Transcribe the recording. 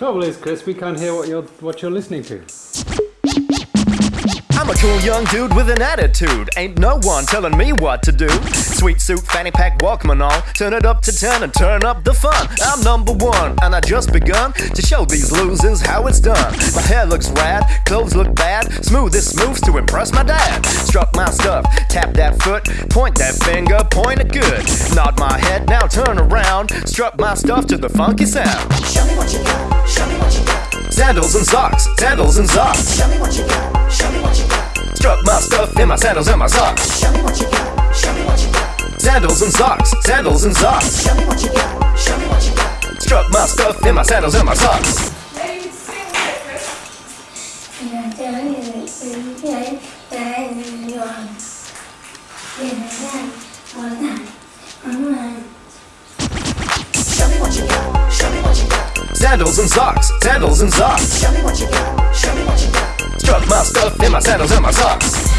Trouble is, Chris, we can't hear what you're what you're listening to. I'm a cool young dude with an attitude. Ain't no one telling me what to do. Sweet suit, fanny pack, Walkman all. Turn it up to 10 and turn up the fun. I'm number one, and I just begun to show these losers how it's done. My hair looks rad, clothes look bad. Smooth Smoothest moves to impress my dad. Struck my stuff, tap that foot, point that finger, point it good. Nod my head, now turn around. Struck my stuff to the funky sound. Sandals and socks, sandals and socks. Show me what you got. Show me what you got. Struck my stuff in my sandals and my socks. Show me what you got. Show me what you got. Sandals and socks, sandals and socks. Show me what you got. Show me what you got. Struck my stuff in my sandals and my socks. Show Sandals and socks, sandals and socks. Show me what you got. Show me what you got. Struck my stuff in my sandals and my socks.